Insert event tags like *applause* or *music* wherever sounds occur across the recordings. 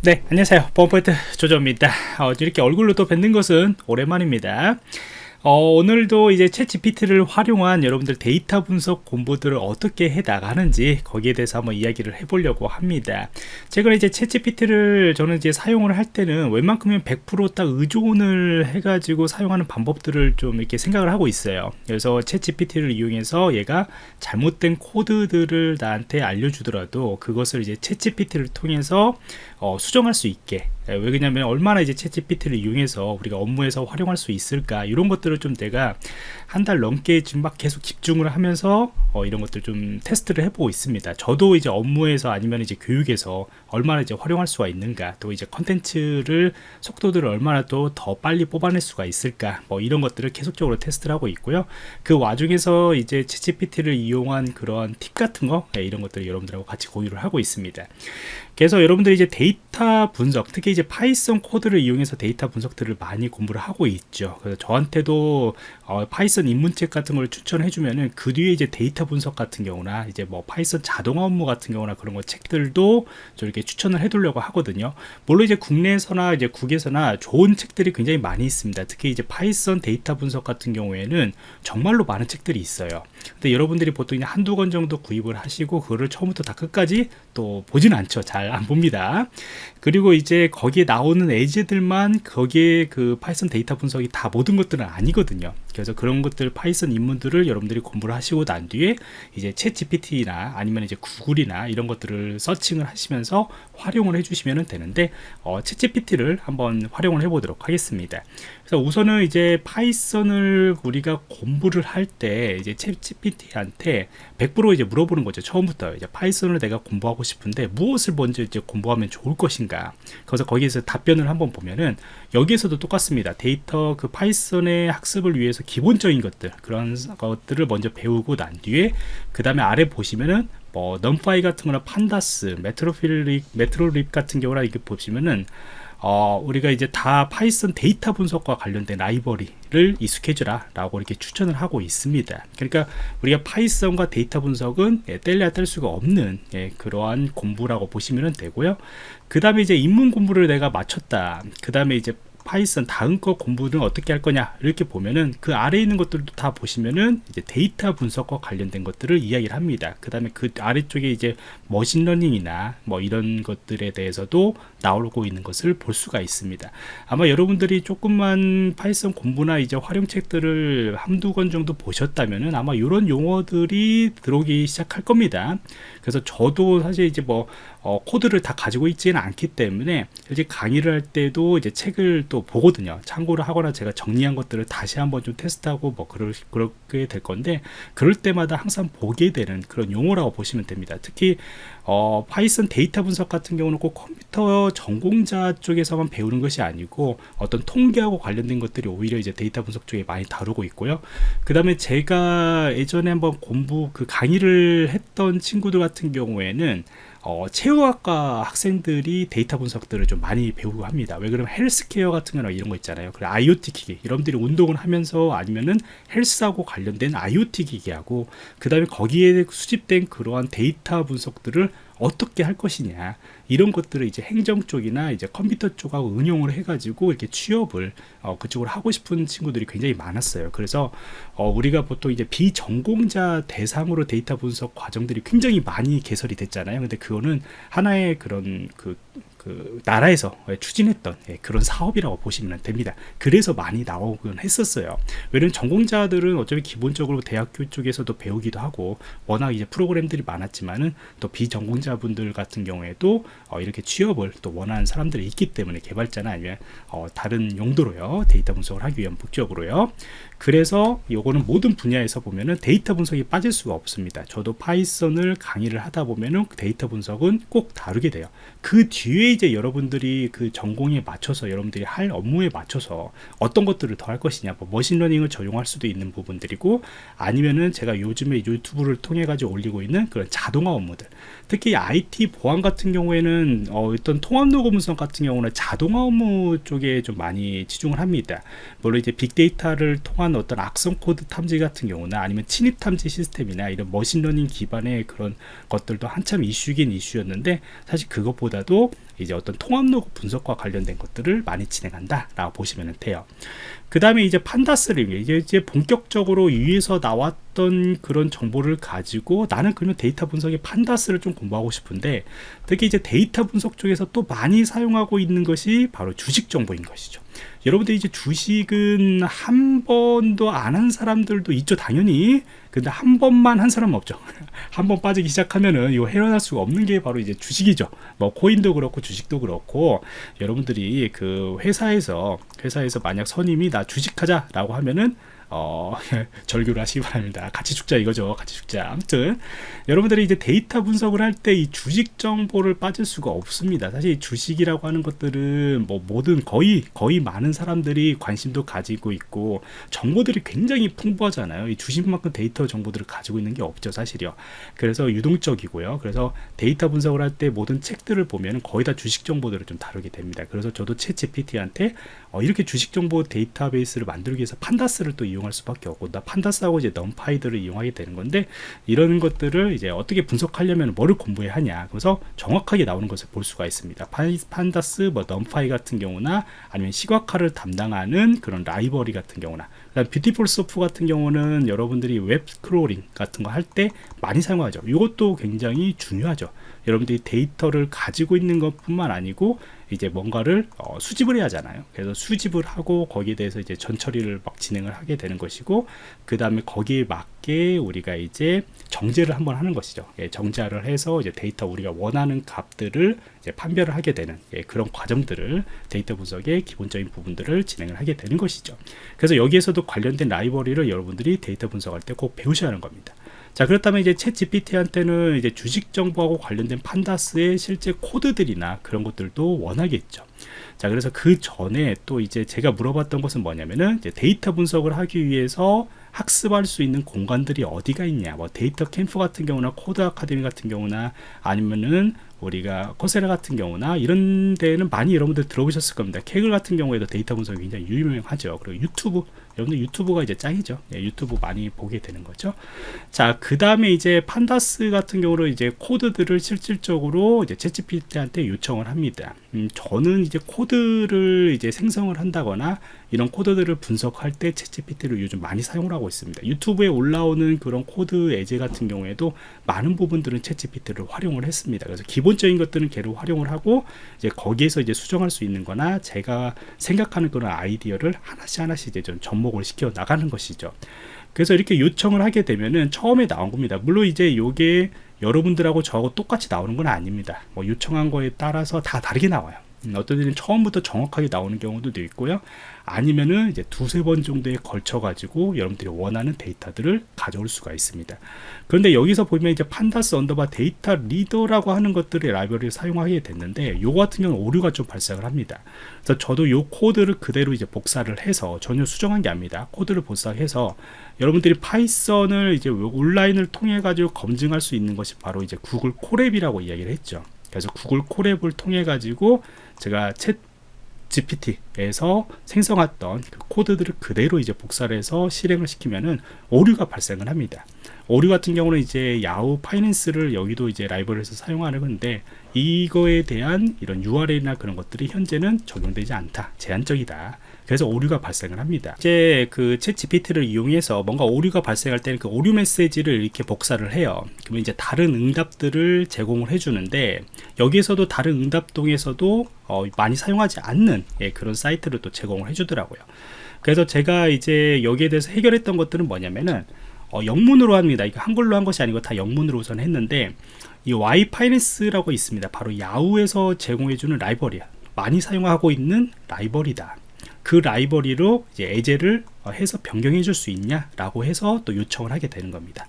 네 안녕하세요. 펌포인트 조조입니다. 어, 이렇게 얼굴로 또 뵙는 것은 오랜만입니다 어, 오늘도 이제 챗 GPT를 활용한 여러분들 데이터 분석 공부들을 어떻게 해 나가는지 거기에 대해서 한번 이야기를 해보려고 합니다. 제가 이제 챗 GPT를 저는 이제 사용을 할 때는 웬만큼은 100%딱 의존을 해가지고 사용하는 방법들을 좀 이렇게 생각을 하고 있어요. 그래서 챗 GPT를 이용해서 얘가 잘못된 코드들을 나한테 알려주더라도 그것을 이제 챗 GPT를 통해서 어, 수정할 수 있게 예, 왜 그러냐면 얼마나 이제 채 GPT를 이용해서 우리가 업무에서 활용할 수 있을까? 이런 것들을 좀 내가 한 달 넘게 지금 막 계속 집중을 하면서 어, 이런 것들 좀 테스트를 해보고 있습니다. 저도 이제 업무에서 아니면 이제 교육에서 얼마나 이제 활용할 수가 있는가 또 이제 컨텐츠를 속도들을 얼마나 또 더 빨리 뽑아낼 수가 있을까? 뭐 이런 것들을 계속적으로 테스트를 하고 있고요. 그 와중에서 이제 채 GPT를 이용한 그런 팁 같은 거? 네, 이런 것들을 여러분들하고 같이 공유를 하고 있습니다 그래서 여러분들이 이제 데이터 분석 특히 이제 파이썬 코드를 이용해서 데이터 분석들을 많이 공부를 하고 있죠. 그래서 저한테도 어, 파이썬 입문책 같은 걸 추천해 주면은 그 뒤에 이제 데이터 분석 같은 경우나 이제 뭐 파이썬 자동화 업무 같은 경우나 그런 거 책들도 저 이렇게 추천을 해 두려고 하거든요. 물론 이제 국내에서나 이제 국외에서나 좋은 책들이 굉장히 많이 있습니다. 특히 이제 파이썬 데이터 분석 같은 경우에는 정말로 많은 책들이 있어요. 근데 여러분들이 보통 한두 권 정도 구입을 하시고 그거를 처음부터 다 끝까지 또 보진 않죠. 잘잘 안 봅니다 그리고 이제 거기에 나오는 예제들만 거기에 그 파이썬 데이터 분석이 다 모든 것들은 아니거든요 그래서 그런 것들 파이썬 입문들을 여러분들이 공부를 하시고 난 뒤에 이제 ChatGPT나 아니면 이제 구글이나 이런 것들을 searching을 하시면서 활용을 해주시면 되는데 어, ChatGPT를 한번 활용을 해보도록 하겠습니다. 그래서 우선은 이제 파이썬을 우리가 공부를 할 때 이제 ChatGPT한테 100% 이제 물어보는 거죠. 처음부터 이제 파이썬을 내가 공부하고 싶은데 무엇을 먼저 이제 공부하면 좋을 것인가. 그래서 거기에서 답변을 한번 보면은 여기에서도 똑같습니다. 데이터 그 파이썬의 학습을 위해서 기본적인 것들 그런 것들을 먼저 배우고 난 뒤에 그 다음에 아래 보시면은 뭐 NumPy 같은 거나 Pandas Matplotlib Matplotlib 같은 경우나 이게 보시면은 어, 우리가 이제 다 파이썬 데이터 분석과 관련된 라이브러리를 익숙해져라 라고 이렇게 추천을 하고 있습니다. 그러니까 우리가 파이썬과 데이터 분석은 예, 뗄래야 뗄 수가 없는 예, 그러한 공부라고 보시면 되고요. 그 다음에 이제 입문 공부를 내가 마쳤다. 그 다음에 이제 파이썬 다음 거 공부는 어떻게 할 거냐? 이렇게 보면은 그 아래에 있는 것들도 다 보시면은 이제 데이터 분석과 관련된 것들을 이야기를 합니다. 그 다음에 그 아래쪽에 이제 머신러닝이나 뭐 이런 것들에 대해서도 나오고 있는 것을 볼 수가 있습니다. 아마 여러분들이 조금만 파이썬 공부나 이제 활용책들을 한두 권 정도 보셨다면은 아마 이런 용어들이 들어오기 시작할 겁니다. 그래서 저도 사실 이제 뭐 어, 코드를 다 가지고 있지는 않기 때문에 이제 강의를 할 때도 이제 책을 또 보거든요. 참고를 하거나 제가 정리한 것들을 다시 한번 좀 테스트하고 뭐 그럴, 그렇게 될 건데 그럴 때마다 항상 보게 되는 그런 용어라고 보시면 됩니다. 특히 어, 파이썬 데이터 분석 같은 경우는 꼭 컴퓨터 전공자 쪽에서만 배우는 것이 아니고 어떤 통계하고 관련된 것들이 오히려 이제 데이터 분석 쪽에 많이 다루고 있고요. 그 다음에 제가 예전에 한번 공부 그 강의를 했던 친구들 같은 경우에는 어, 체육학과 학생들이 데이터 분석들을 좀 많이 배우고 합니다 왜 그러면 헬스케어 같은 거나 이런 거 있잖아요 그래 IoT 기기 여러분들이 운동을 하면서 아니면은 헬스하고 관련된 IoT 기기하고 그 다음에 거기에 수집된 그러한 데이터 분석들을 어떻게 할 것이냐 이런 것들을 이제 행정 쪽이나 이제 컴퓨터 쪽하고 응용을 해가지고 이렇게 취업을 어, 그쪽으로 하고 싶은 친구들이 굉장히 많았어요. 그래서 어, 우리가 보통 이제 비전공자 대상으로 데이터 분석 과정들이 굉장히 많이 개설이 됐잖아요. 근데 그 거는 하나의 그런 그 그 나라에서 추진했던 예, 그런 사업이라고 보시면 됩니다. 그래서 많이 나오곤 했었어요. 왜냐면 전공자들은 어차피 기본적으로 대학교 쪽에서도 배우기도 하고 워낙 이제 프로그램들이 많았지만은 또 비전공자분들 같은 경우에도 어 이렇게 취업을 또 원하는 사람들이 있기 때문에 개발자나 아니면 어 다른 용도로요. 데이터 분석을 하기 위한 목적으로요 그래서 요거는 모든 분야에서 보면은 데이터 분석이 빠질 수가 없습니다. 저도 파이썬을 강의를 하다 보면은 데이터 분석은 꼭 다루게 돼요. 그 뒤에 이제 여러분들이 그 전공에 맞춰서 여러분들이 할 업무에 맞춰서 어떤 것들을 더 할 것이냐 뭐 머신러닝을 적용할 수도 있는 부분들이고 아니면은 제가 요즘에 유튜브를 통해 가지고 올리고 있는 그런 자동화 업무들 특히 IT 보안 같은 경우에는 어, 어떤 통합 로그 분석 같은 경우는 자동화 업무 쪽에 좀 많이 치중을 합니다. 물론 이제 빅데이터를 통한 어떤 악성 코드 탐지 같은 경우나 아니면 침입 탐지 시스템이나 이런 머신러닝 기반의 그런 것들도 한참 이슈긴 이슈였는데 사실 그것보다도 이제 어떤 통합 로그 분석과 관련된 것들을 많이 진행한다 라고 보시면 돼요 그 다음에 이제 Pandas를 이제, 이제 본격적으로 위에서 나왔던 그런 정보를 가지고 나는 그러면 데이터 분석의 Pandas를 좀 공부하고 싶은데 특히 이제 데이터 분석 쪽에서 또 많이 사용하고 있는 것이 바로 주식 정보인 것이죠 여러분들 이제 주식은 한 번도 안 한 사람들도 있죠 당연히. 근데 한 번만 한 사람은 없죠. *laughs* 한 번 빠지기 시작하면은 이거 헤어날 수가 없는 게 바로 이제 주식이죠. 뭐 코인도 그렇고 주식도 그렇고 여러분들이 그 회사에서 회사에서 만약 선임이 나 주식하자 라고 하면은 어, *laughs* 절규를 하시기 바랍니다. 같이 죽자 이거죠. 같이 죽자. 아무튼 여러분들이 이제 데이터 분석을 할 때 이 주식 정보를 빠질 수가 없습니다. 사실 주식이라고 하는 것들은 뭐 모든 거의 거의 많은 사람들이 관심도 가지고 있고 정보들이 굉장히 풍부하잖아요. 이 주식만큼 데이터 정보들을 가지고 있는 게 없죠, 사실이요. 그래서 유동적이고요. 그래서 데이터 분석을 할 때 모든 책들을 보면 거의 다 주식 정보들을 좀 다루게 됩니다. 그래서 저도 ChatGPT한테 어, 이렇게 주식 정보 데이터베이스를 만들기 위해서 Pandas를 또 이용 할 수밖에 없고 나 Pandas하고 이제 NumPy들을 이용하게 되는 건데 이런 것들을 이제 어떻게 분석하려면 뭐를 공부해야 하냐. 그래서 정확하게 나오는 것을 볼 수가 있습니다. Pandas 뭐 NumPy 같은 경우나 아니면 시각화를 담당하는 그런 라이브러리 같은 경우나 Beautiful Soup 같은 경우는 여러분들이 웹 crawling 같은 거 할 때 많이 사용하죠. 이것도 굉장히 중요하죠. 여러분들이 데이터를 가지고 있는 것 뿐만 아니고 이제 뭔가를 어, 수집을 해야 하잖아요. 그래서 수집을 하고 거기에 대해서 이제 전처리를 막 진행을 하게 되는 것이고 그 다음에 거기에 맞게 우리가 이제 정제를 한번 하는 것이죠. 예, 정제를 해서 이제 데이터 우리가 원하는 값들을 판별을 하게 되는 예, 그런 과정들을 데이터 분석의 기본적인 부분들을 진행을 하게 되는 것이죠. 그래서 여기에서도 관련된 라이브러리를 여러분들이 데이터 분석할 때 꼭 배우셔야 하는 겁니다. 자 그렇다면 이제 ChatGPT한테는 이제 주식 정보하고 관련된 Pandas의 실제 코드들이나 그런 것들도 원하겠죠. 자 그래서 그 전에 또 이제 제가 물어봤던 것은 뭐냐면은 데이터 분석을 하기 위해서 학습할 수 있는 공간들이 어디가 있냐. 뭐 DataCamp 같은 경우나 Codecademy 같은 경우나 아니면은 우리가 Coursera 같은 경우나 이런 데는 많이 여러분들 들어보셨을 겁니다. Kaggle 같은 경우에도 데이터 분석이 굉장히 유명하죠. 그리고 유튜브 여러분들 유튜브가 이제 짱이죠. 예, 유튜브 많이 보게 되는 거죠. 자 그 다음에 이제 Pandas 같은 경우로 이제 코드들을 실질적으로 이제 채찌피트한테 요청을 합니다. 음, 저는 이제 코드를 이제 생성을 한다거나 이런 코드들을 분석할 때 채찌피트를 요즘 많이 사용을 하고 있습니다. 유튜브에 올라오는 그런 코드 예제 같은 경우에도 많은 부분들은 채찌피트를 활용을 했습니다. 그래서 기본적인 것들은 걔를 활용을 하고 이제 거기에서 이제 수정할 수 있는 거나 제가 생각하는 그런 아이디어를 하나씩 하나씩 이제 좀 접목 접목을 시켜 나가는 것이죠. 그래서 이렇게 요청을 하게 되면은 처음에 나온 겁니다. 물론 이제 요게 여러분들하고 저하고 똑같이 나오는 건 아닙니다. 뭐 요청한 거에 따라서 다 다르게 나와요. 음, 어떤 데는 처음부터 정확하게 나오는 경우도 있고요. 아니면은 이제 두세 번 정도에 걸쳐 가지고 여러분들이 원하는 데이터들을 가져올 수가 있습니다. 그런데 여기서 보면 이제 Pandas underbar data reader라고 하는 것들의 라이브러리를 사용하게 됐는데 요 같은 경우는 오류가 좀 발생을 합니다. 그래서 저도 요 코드를 그대로 이제 복사를 해서 전혀 수정한 게 아닙니다. 코드를 복사해서 여러분들이 파이썬을 이제 온라인을 통해 가지고 검증할 수 있는 것이 바로 이제 구글 Colab이라고 이야기를 했죠 그래서 구글 Colab을 통해 가지고 제가 ChatGPT에서 생성했던 그 코드들을 그대로 이제 복사를 해서 실행을 시키면은 오류가 발생을 합니다. 오류 같은 경우는 이제 야후 파이낸스를 여기도 이제 라이브러리에서 사용하는 건데 이거에 대한 이런 URL이나 그런 것들이 현재는 적용되지 않다. 제한적이다. 그래서 오류가 발생을 합니다. 이제 그챗 GPT를 이용해서 뭔가 오류가 발생할 때는 그 오류 메시지를 이렇게 복사를 해요. 그러면 이제 다른 응답들을 제공을 해주는데 여기에서도 다른 응답동에서도 어, 많이 사용하지 않는 예, 그런 사이트를 또 제공을 해주더라고요. 그래서 제가 이제 여기에 대해서 해결했던 것들은 뭐냐면은 어, 영문으로 합니다. 이거 한글로 한 것이 아니고 다 영문으로 우선 했는데 이 와이파이네스라고 있습니다. 바로 야후에서 제공해주는 라이벌이야. 많이 사용하고 있는 라이벌이다 그 라이벌리로 이제 예제를 어, 해서 변경해 줄 수 있냐 라고 해서 또 요청을 하게 되는 겁니다.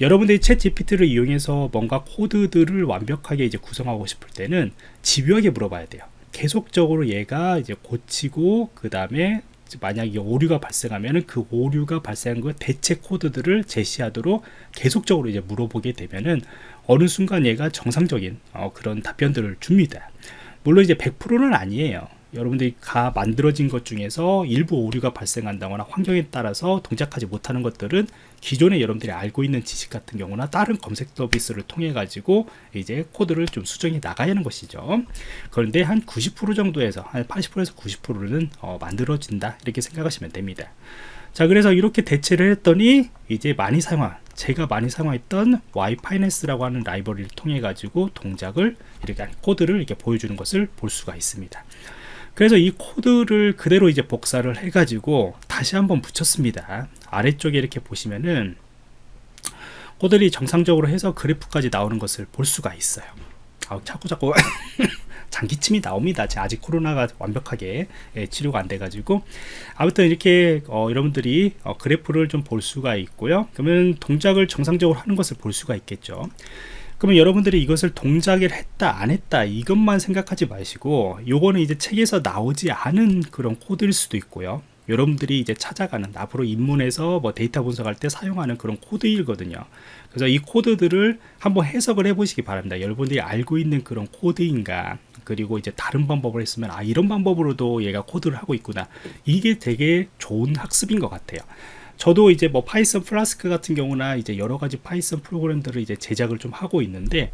여러분들이 챗 GPT를 이용해서 뭔가 코드들을 완벽하게 이제 구성하고 싶을 때는 집요하게 물어봐야 돼요. 계속적으로 얘가 이제 고치고 그 다음에 만약에 오류가 발생하면 그 오류가 발생한 그 대체 코드들을 제시하도록 계속적으로 이제 물어보게 되면은 어느 순간 얘가 정상적인 어, 그런 답변들을 줍니다. 물론 이제 100%는 아니에요 여러분들이 가 만들어진 것 중에서 일부 오류가 발생한다거나 환경에 따라서 동작하지 못하는 것들은 기존에 여러분들이 알고 있는 지식 같은 경우나 다른 검색 서비스를 통해 가지고 이제 코드를 좀 수정해 나가야 하는 것이죠. 그런데 한 90% 정도에서 한 80%에서 90%는 어, 만들어진다. 이렇게 생각하시면 됩니다. 자 그래서 이렇게 대체를 했더니 이제 많이 사용한 제가 많이 사용했던 와이파이네스라고 하는 라이브러리를 통해 가지고 동작을 이렇게 코드를 이렇게 보여주는 것을 볼 수가 있습니다 그래서 이 코드를 그대로 이제 복사를 해 가지고 다시 한번 붙였습니다. 아래쪽에 이렇게 보시면은 코드들이 정상적으로 해서 그래프까지 나오는 것을 볼 수가 있어요. 아, 자꾸 자꾸 *laughs* 장기침이 나옵니다. 아직 코로나가 완벽하게 예, 치료가 안 돼 가지고. 아무튼 이렇게 어, 여러분들이 어, 그래프를 좀 볼 수가 있고요. 그러면 동작을 정상적으로 하는 것을 볼 수가 있겠죠 그러면 여러분들이 이것을 동작을 했다 안 했다 이것만 생각하지 마시고 요거는 이제 책에서 나오지 않은 그런 코드일 수도 있고요. 여러분들이 이제 찾아가는 앞으로 입문해서 뭐 데이터 분석할 때 사용하는 그런 코드이거든요. 그래서 이 코드들을 한번 해석을 해 보시기 바랍니다. 여러분들이 알고 있는 그런 코드인가 그리고 이제 다른 방법을 했으면 아 이런 방법으로도 얘가 코드를 하고 있구나. 이게 되게 좋은 학습인 것 같아요 저도 이제 뭐 파이썬 플라스크 같은 경우나 이제 여러 가지 파이썬 프로그램들을 이제 제작을 좀 하고 있는데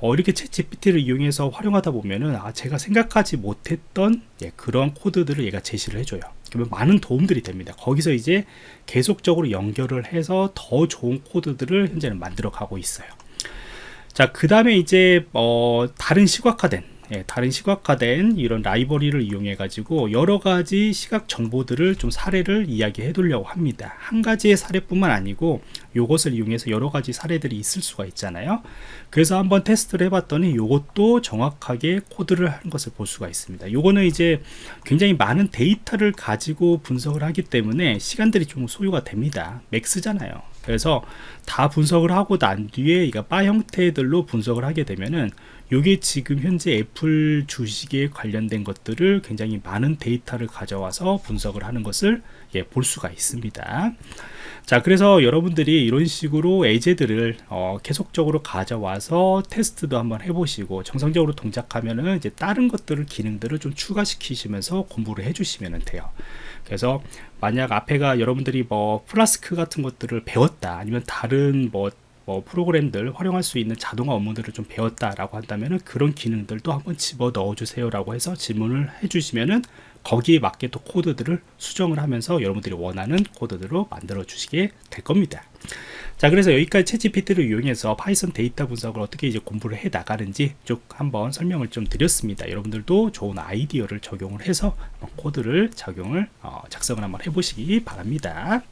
어, 이렇게 ChatGPT를 이용해서 활용하다 보면은 아, 제가 생각하지 못했던 예, 그런 코드들을 얘가 제시를 해줘요. 그러면 많은 도움들이 됩니다. 거기서 이제 계속적으로 연결을 해서 더 좋은 코드들을 현재는 만들어 가고 있어요. 자, 그 다음에 이제 어, 다른 시각화된 예, 다른 시각화된 이런 라이브러리를 이용해 가지고 여러 가지 시각 정보들을 좀 사례를 이야기해 두려고 합니다. 한 가지의 사례뿐만 아니고 이것을 이용해서 여러 가지 사례들이 있을 수가 있잖아요. 그래서 한번 테스트를 해봤더니 이것도 정확하게 코드를 하는 것을 볼 수가 있습니다. 요거는 이제 굉장히 많은 데이터를 가지고 분석을 하기 때문에 시간들이 좀 소요가 됩니다. max잖아요 그래서 다 분석을 하고 난 뒤에 이가 바 형태들로 분석을 하게 되면은 이게 지금 현재 애플 주식에 관련된 것들을 굉장히 많은 데이터를 가져와서 분석을 하는 것을 예, 볼 수가 있습니다 자 그래서 여러분들이 이런 식으로 예제들을 어, 계속적으로 가져와서 테스트도 한번 해보시고 정상적으로 동작하면은 이제 다른 것들을 기능들을 좀 추가시키시면서 공부를 해주시면 돼요. 그래서 만약 앞에가 여러분들이 뭐 플라스크 같은 것들을 배웠다 아니면 다른 뭐 뭐 프로그램들 활용할 수 있는 자동화 업무들을 좀 배웠다라고 한다면 그런 기능들도 한번 집어 넣어 주세요 라고 해서 질문을 해 주시면은 거기에 맞게 또 코드들을 수정을 하면서 여러분들이 원하는 코드들로 만들어 주시게 될 겁니다. 자 그래서 여기까지 ChatGPT를 이용해서 파이썬 데이터 분석을 어떻게 이제 공부를 해 나가는지 쭉 한번 설명을 좀 드렸습니다 여러분들도 좋은 아이디어를 적용을 해서 코드를 적용을 어, 작성을 한번 해보시기 바랍니다